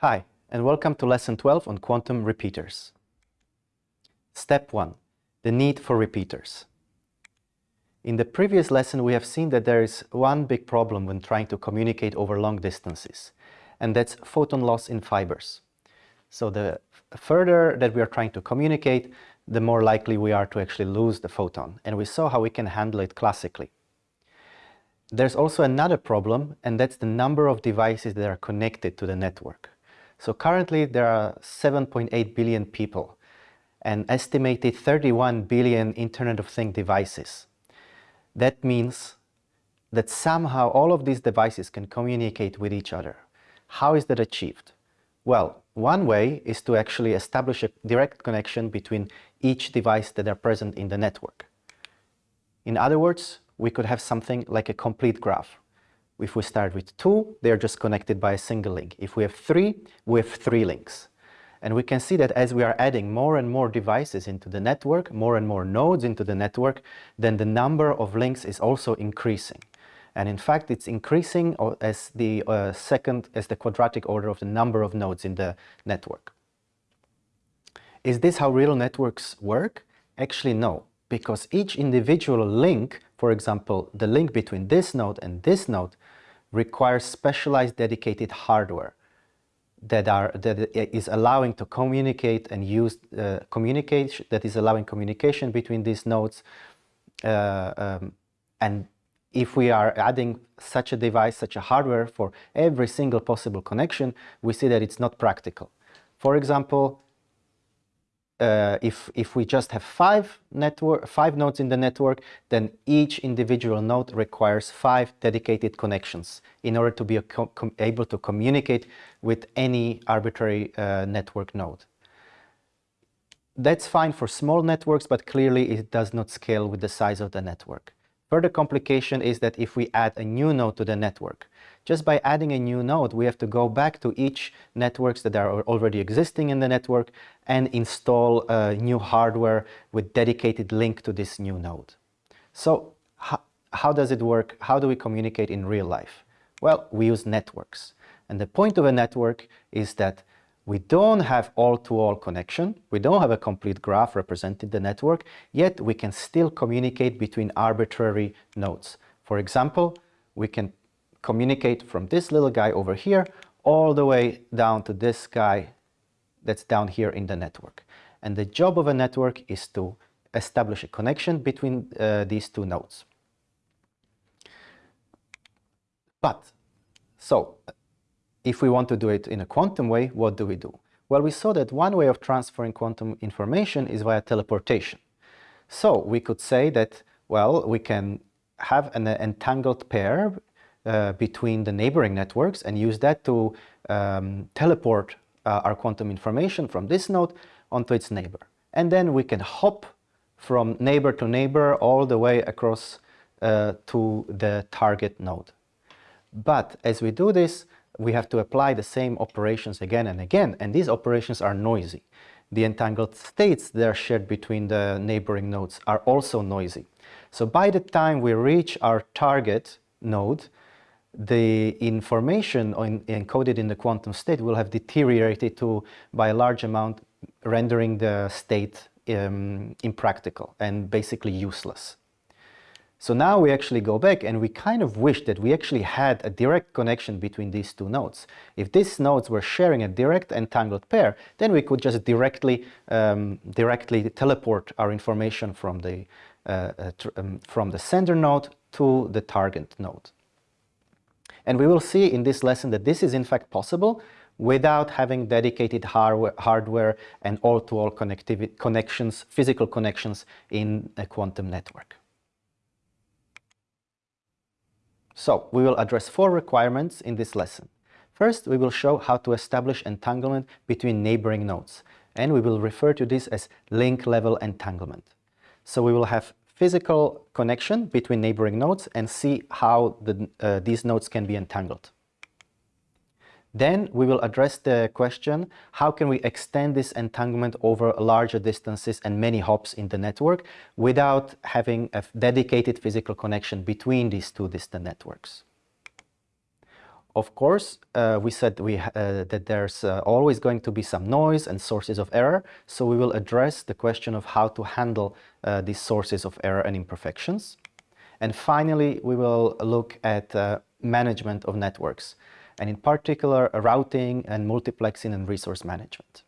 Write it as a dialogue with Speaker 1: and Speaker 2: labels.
Speaker 1: Hi, and welcome to Lesson 12 on quantum repeaters. Step 1. The need for repeaters. In the previous lesson, we have seen that there is one big problem when trying to communicate over long distances, and that's photon loss in fibers. So the further that we are trying to communicate, the more likely we are to actually lose the photon, and we saw how we can handle it classically. There's also another problem, and that's the number of devices that are connected to the network. So currently there are 7.8 billion people and estimated 31 billion Internet of Things devices. That means that somehow all of these devices can communicate with each other. How is that achieved? Well, one way is to actually establish a direct connection between each device that are present in the network. In other words, we could have something like a complete graph. If we start with two, they're just connected by a single link. If we have three, we have three links. And we can see that as we are adding more and more devices into the network, more and more nodes into the network, then the number of links is also increasing. And in fact, it's increasing as the uh, second, as the quadratic order of the number of nodes in the network. Is this how real networks work? Actually, no, because each individual link, for example, the link between this node and this node, requires specialized dedicated hardware that are that is allowing to communicate and use uh, communication that is allowing communication between these nodes uh, um, and if we are adding such a device such a hardware for every single possible connection we see that it's not practical. For example uh, if, if we just have five, network, five nodes in the network, then each individual node requires five dedicated connections in order to be able to communicate with any arbitrary uh, network node. That's fine for small networks, but clearly it does not scale with the size of the network. Further complication is that if we add a new node to the network, just by adding a new node, we have to go back to each networks that are already existing in the network and install a new hardware with dedicated link to this new node. So how, how does it work? How do we communicate in real life? Well, we use networks. And the point of a network is that we don't have all-to-all -all connection, we don't have a complete graph representing the network, yet we can still communicate between arbitrary nodes. For example, we can communicate from this little guy over here all the way down to this guy that's down here in the network. And the job of a network is to establish a connection between uh, these two nodes. But, so, if we want to do it in a quantum way, what do we do? Well, we saw that one way of transferring quantum information is via teleportation. So we could say that, well, we can have an entangled pair uh, between the neighboring networks and use that to um, teleport uh, our quantum information from this node onto its neighbor. And then we can hop from neighbor to neighbor all the way across uh, to the target node. But as we do this, we have to apply the same operations again and again, and these operations are noisy. The entangled states that are shared between the neighboring nodes are also noisy. So by the time we reach our target node, the information encoded in the quantum state will have deteriorated to by a large amount, rendering the state um, impractical and basically useless. So now we actually go back and we kind of wish that we actually had a direct connection between these two nodes. If these nodes were sharing a direct entangled pair, then we could just directly, um, directly teleport our information from the, uh, uh, um, from the sender node to the target node. And we will see in this lesson that this is in fact possible without having dedicated hardware, and all-to-all -all connections, physical connections in a quantum network. So we will address four requirements in this lesson. First, we will show how to establish entanglement between neighboring nodes, and we will refer to this as link level entanglement. So we will have physical connection between neighboring nodes and see how the, uh, these nodes can be entangled. Then we will address the question, how can we extend this entanglement over larger distances and many hops in the network without having a dedicated physical connection between these two distant networks. Of course, uh, we said we, uh, that there's uh, always going to be some noise and sources of error, so we will address the question of how to handle uh, these sources of error and imperfections. And finally, we will look at uh, management of networks, and in particular, routing and multiplexing and resource management.